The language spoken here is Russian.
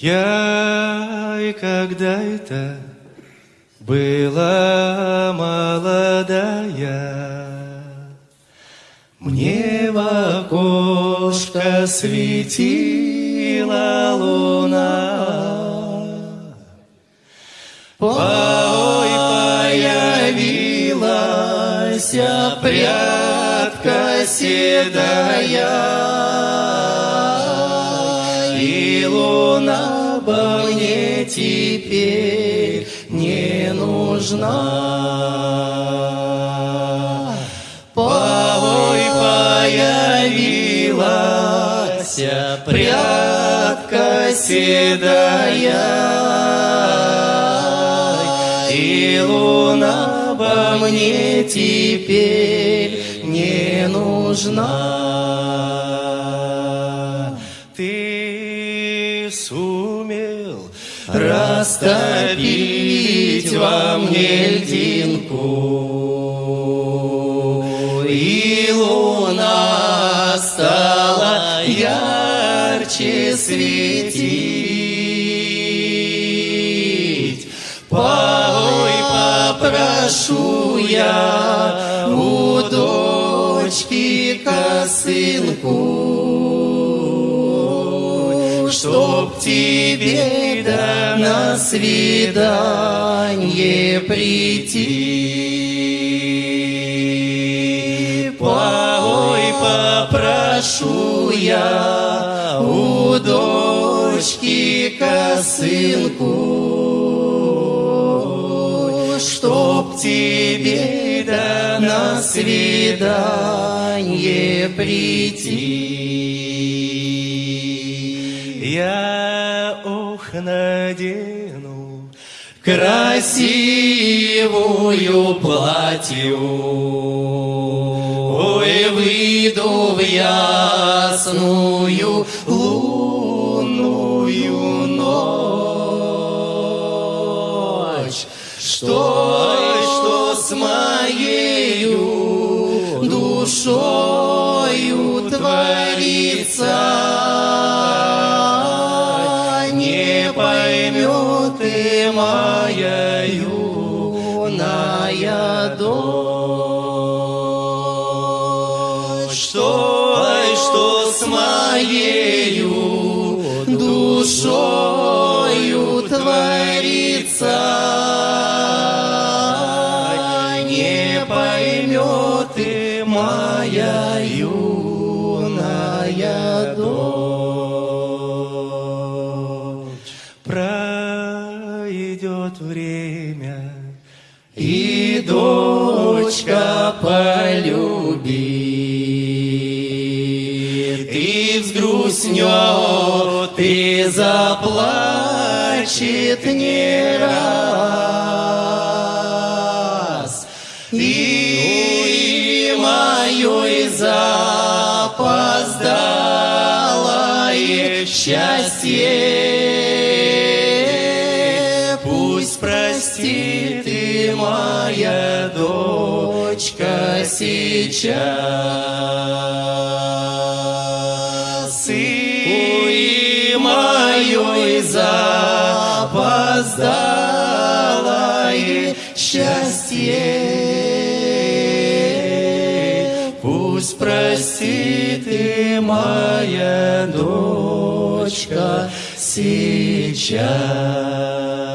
Я и когда это была молодая, Мне в окошко светила луна. Ой, появилась прядка седая, луна бы мне теперь не нужна. Ой, появилась прядка седая, И луна бы мне теперь не нужна. Сумел растопить во мне льдинку, И луна стала ярче светить. Ой, попрошу я у дочки косынку, Чтоб тебе да на свидание прийти. Ой, попрошу я у дочки косынку, Чтоб тебе да на свидание прийти. Я ох надену красивую платью, Ой, выйду в ясную лунную ночь, что, что с моею душою творится, ты моя юная дочь, что, что с моею душою творится, не поймет ты моя юная и дочка полюбит, и взгрустнет, и заплачет не раз. И мое запоздалое счастье пусть простит и моя дочка сейчас. И мое запоздалое счастье пусть простит и моя дочка сейчас.